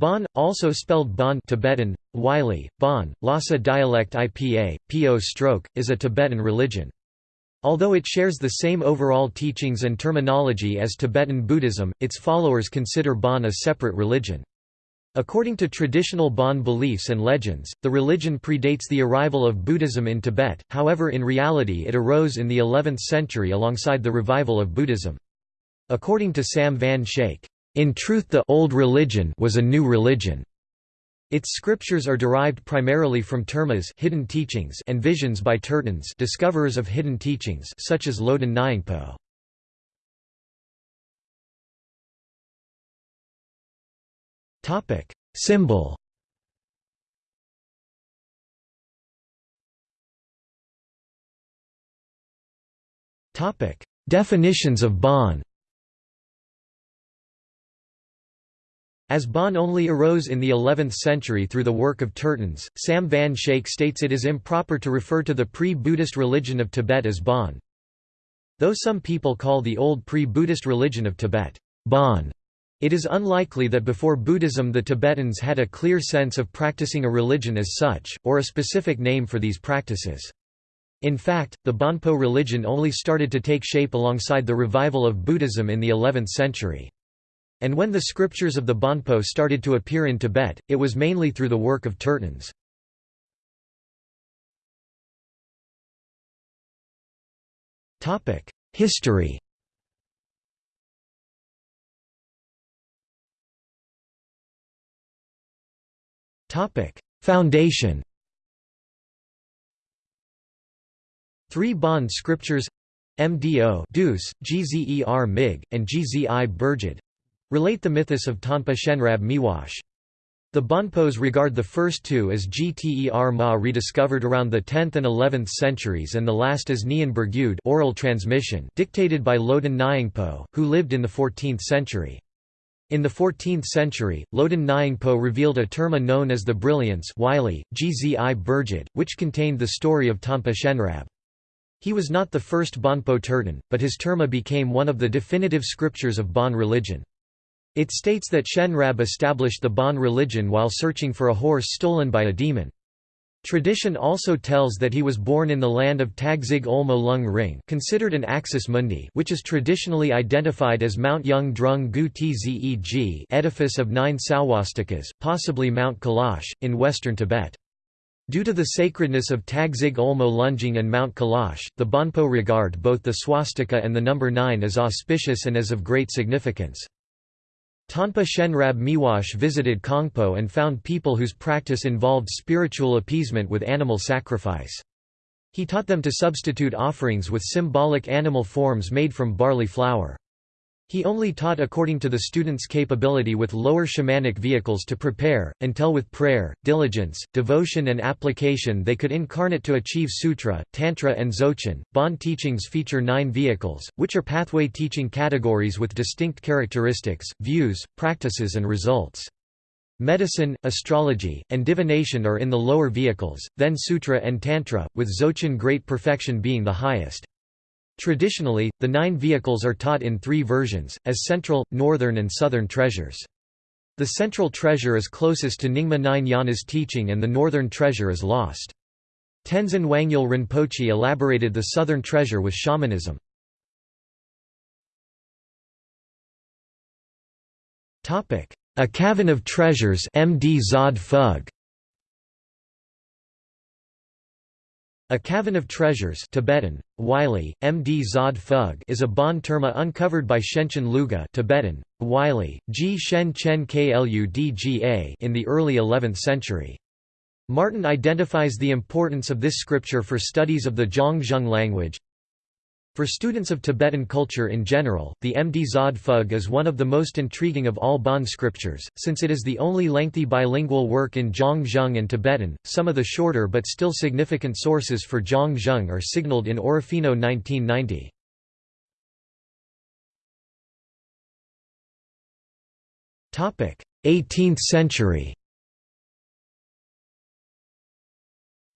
Bon, also spelled Bon Tibetan, Wylie, Bon, Lhasa dialect IPA, Po stroke, is a Tibetan religion. Although it shares the same overall teachings and terminology as Tibetan Buddhism, its followers consider Bon a separate religion. According to traditional Bon beliefs and legends, the religion predates the arrival of Buddhism in Tibet, however in reality it arose in the 11th century alongside the revival of Buddhism. According to Sam Van Schaik, "...in truth the old religion was a new religion." Its scriptures are derived primarily from termas hidden teachings and visions by tertons discoverers of hidden teachings such as Loden Nyingpo. Topic: Symbol. Topic: Definitions of Bon. As Bon only arose in the 11th century through the work of Tertons, Sam Van Schaik states it is improper to refer to the pre-Buddhist religion of Tibet as Bon. Though some people call the old pre-Buddhist religion of Tibet, Bon, it is unlikely that before Buddhism the Tibetans had a clear sense of practicing a religion as such, or a specific name for these practices. In fact, the Bonpo religion only started to take shape alongside the revival of Buddhism in the 11th century. And when the scriptures of the Bonpo started to appear in Tibet, it was mainly through the work of Tertons. History. Foundation. Three Bon scriptures MDO Deuce, GZER MIG, and GZI Burjid relate the mythos of Tanpa Shenrab Miwash. The Bonpos regard the first two as Gter Ma rediscovered around the 10th and 11th centuries and the last as Nyen Burgyud oral transmission dictated by Loden Nyingpo, who lived in the 14th century. In the 14th century, Loden Nyingpo revealed a terma known as the Brilliance Wylie, Gzi Burjid, which contained the story of Tanpa Shenrab. He was not the first Bonpo Terton, but his terma became one of the definitive scriptures of Bon religion. It states that Shenrab established the Bon religion while searching for a horse stolen by a demon. Tradition also tells that he was born in the land of Tagzig Olmo Lung Ring considered an axis mundi which is traditionally identified as Mount Yung Drung Gu Tzeg edifice of nine swastikas, possibly Mount Kailash, in western Tibet. Due to the sacredness of Tagzig Olmo Lung Ring and Mount Kailash, the Bonpo regard both the swastika and the number 9 as auspicious and as of great significance. Tanpa Shenrab Miwash visited Kongpo and found people whose practice involved spiritual appeasement with animal sacrifice. He taught them to substitute offerings with symbolic animal forms made from barley flour. He only taught according to the student's capability with lower shamanic vehicles to prepare, until with prayer, diligence, devotion and application they could incarnate to achieve sutra, tantra and dzogchen. Bon teachings feature nine vehicles, which are pathway teaching categories with distinct characteristics, views, practices and results. Medicine, astrology, and divination are in the lower vehicles, then sutra and tantra, with dzogchen great perfection being the highest. Traditionally, the nine vehicles are taught in three versions, as central, northern and southern treasures. The central treasure is closest to Nyingma Nine Yana's teaching and the northern treasure is lost. Tenzin Wangyal Rinpoche elaborated the southern treasure with shamanism. A Cavern of Treasures MD Zod A Cavern of Treasures Tibetan, Wylie, MD Zod Phug is a Bon terma uncovered by Shenchen Luga Tibetan, Wylie, G Shen Chen Kludga in the early 11th century. Martin identifies the importance of this scripture for studies of the Zhangzhung language, for students of Tibetan culture in general, the Md Zod Phug is one of the most intriguing of all Bon scriptures, since it is the only lengthy bilingual work in Zhangzhung and Tibetan. Some of the shorter but still significant sources for Zhangzhung are signaled in Orofino 1990. Topic: 18th century.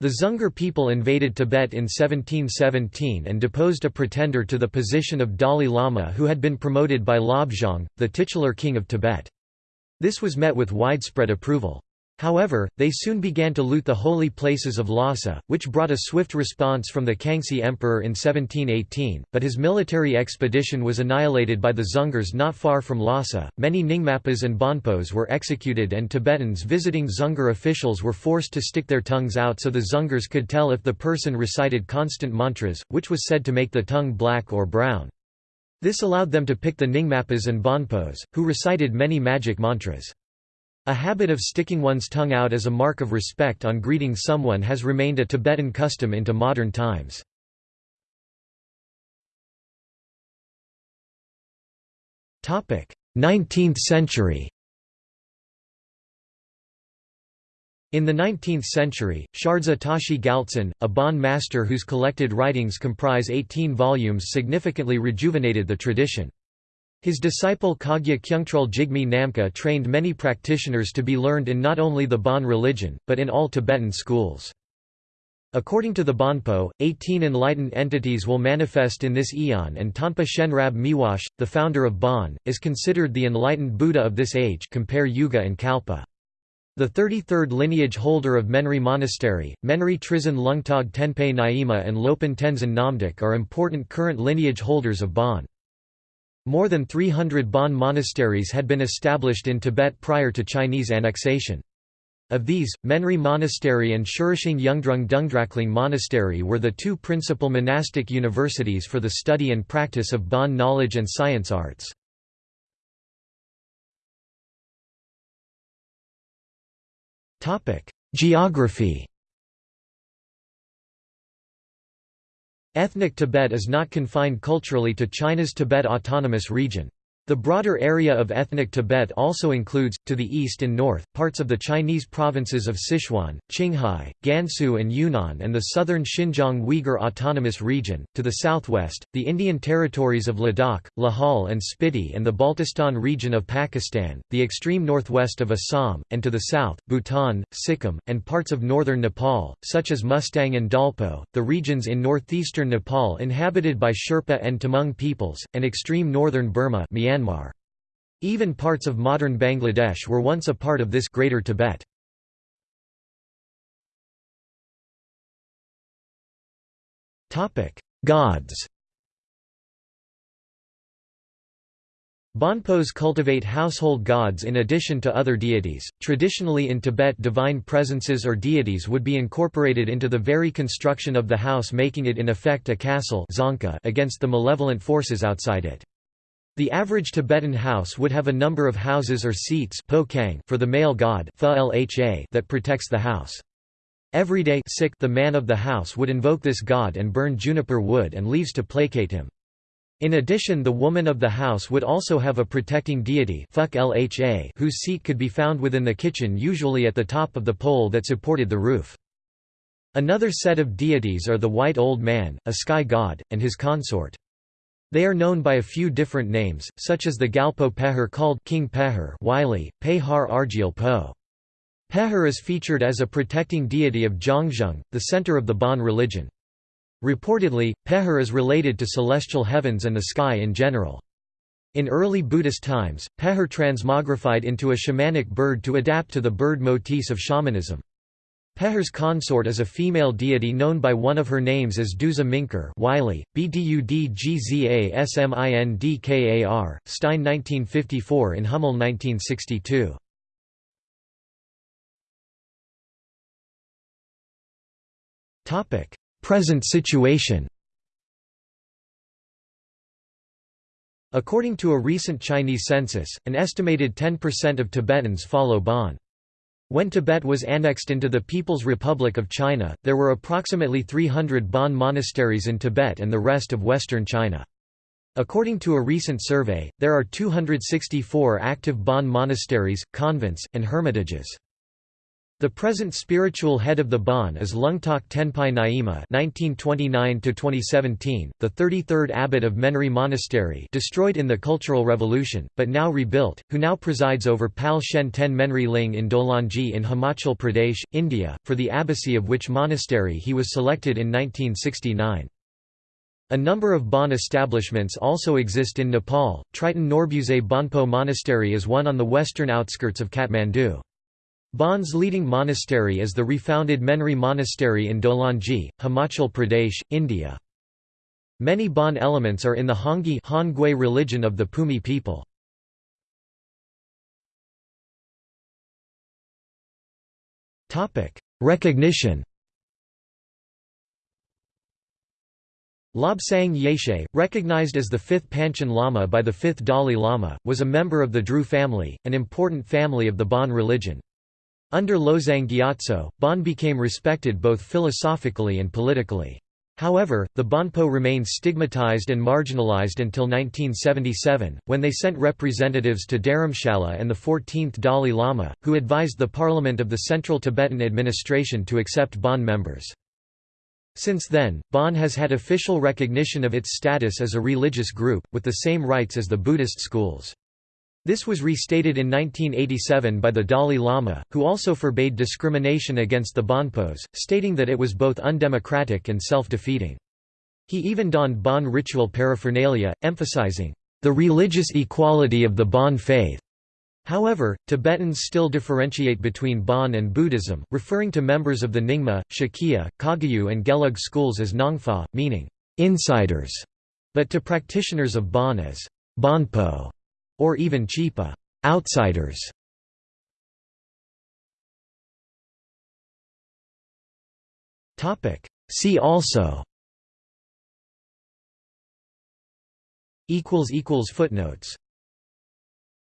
The Dzungar people invaded Tibet in 1717 and deposed a pretender to the position of Dalai Lama who had been promoted by Lobzhang, the titular king of Tibet. This was met with widespread approval. However, they soon began to loot the holy places of Lhasa, which brought a swift response from the Kangxi Emperor in 1718, but his military expedition was annihilated by the Dzungars not far from Lhasa. Many Nyingmapas and Bonpos were executed, and Tibetans visiting Dzungar officials were forced to stick their tongues out so the Dzungars could tell if the person recited constant mantras, which was said to make the tongue black or brown. This allowed them to pick the Nyingmapas and Bonpos, who recited many magic mantras. A habit of sticking one's tongue out as a mark of respect on greeting someone has remained a Tibetan custom into modern times. Topic: 19th century. In the 19th century, Shardza Tashi Gyaltsen, a Bon master whose collected writings comprise 18 volumes significantly rejuvenated the tradition. His disciple Kagya Khyungtrul Jigme Namkha trained many practitioners to be learned in not only the Bon religion, but in all Tibetan schools. According to the Bonpo, 18 enlightened entities will manifest in this eon and Tanpa Shenrab Miwash, the founder of Bon, is considered the enlightened Buddha of this age compare Yuga and Kalpa. The 33rd lineage holder of Menri Monastery, Menri Trizin Lungtog Tenpe Nyima and Lopan Tenzin Namdak are important current lineage holders of Bon. More than 300 Bon monasteries had been established in Tibet prior to Chinese annexation. Of these, Menri Monastery and Shurishing Yungdrung Dungdrakling Monastery were the two principal monastic universities for the study and practice of Bon knowledge and science arts. Geography Ethnic Tibet is not confined culturally to China's Tibet Autonomous Region. The broader area of ethnic Tibet also includes, to the east and north, parts of the Chinese provinces of Sichuan, Qinghai, Gansu and Yunnan and the southern Xinjiang Uyghur Autonomous Region, to the southwest, the Indian territories of Ladakh, Lahaul and Spiti and the Baltistan region of Pakistan, the extreme northwest of Assam, and to the south, Bhutan, Sikkim, and parts of northern Nepal, such as Mustang and Dolpo, the regions in northeastern Nepal inhabited by Sherpa and Tamang peoples, and extreme northern Burma Myanmar Myanmar. Even parts of modern Bangladesh were once a part of this Greater Tibet. Gods Bonpos cultivate household gods in addition to other deities. Traditionally in Tibet, divine presences or deities would be incorporated into the very construction of the house, making it in effect a castle against the malevolent forces outside it. The average Tibetan house would have a number of houses or seats for the male god that protects the house. Every day the man of the house would invoke this god and burn juniper wood and leaves to placate him. In addition the woman of the house would also have a protecting deity whose seat could be found within the kitchen usually at the top of the pole that supported the roof. Another set of deities are the White Old Man, a sky god, and his consort. They are known by a few different names, such as the Gyalpo Pehar called King Pehar Wylie, Pehar Argyal Po. Pehar is featured as a protecting deity of Zhangzhung, the center of the Bon religion. Reportedly, Pehar is related to celestial heavens and the sky in general. In early Buddhist times, Pehar transmogrified into a shamanic bird to adapt to the bird motifs of shamanism. Pehar's consort is a female deity known by one of her names as Duza Minkar Wylie, Bdudgzasmindkar, Stein 1954 in Hummel 1962. Present situation According to a recent Chinese census, an estimated 10% of Tibetans follow Bon. When Tibet was annexed into the People's Republic of China, there were approximately 300 Bon monasteries in Tibet and the rest of western China. According to a recent survey, there are 264 active Bon monasteries, convents, and hermitages. The present spiritual head of the Bon is Lungtok Tenpai Nyima (1929–2017), the 33rd abbot of Menri Monastery, destroyed in the Cultural Revolution, but now rebuilt, who now presides over Pal Shen Ten Menri Ling in Dolanji in Himachal Pradesh, India, for the abbacy of which monastery he was selected in 1969. A number of Bon establishments also exist in Nepal. Triten Norbutse Bonpo Monastery is one on the western outskirts of Kathmandu. Bon's leading monastery is the refounded Menri Monastery in Dolanji, Himachal Pradesh, India. Many Bon elements are in the Hongi Hongwe religion of the Pumi people. Recognition Lobsang Yeshe, recognized as the fifth Panchen Lama by the fifth Dalai Lama, was a member of the Dru family, an important family of the Bon religion. Under Losang Gyatso, Bon became respected both philosophically and politically. However, the Bonpo remained stigmatized and marginalized until 1977, when they sent representatives to Dharamshala and the 14th Dalai Lama, who advised the parliament of the Central Tibetan administration to accept Bon members. Since then, Bon has had official recognition of its status as a religious group, with the same rights as the Buddhist schools. This was restated in 1987 by the Dalai Lama, who also forbade discrimination against the Bonpos, stating that it was both undemocratic and self-defeating. He even donned Bon ritual paraphernalia, emphasizing, "...the religious equality of the Bon faith." However, Tibetans still differentiate between Bon and Buddhism, referring to members of the Nyingma, Sakya, Kagyu and Gelug schools as Nongfa, meaning insiders, but to practitioners of Bon as Bonpo, or even Chipa outsiders. Topic. See also Footnotes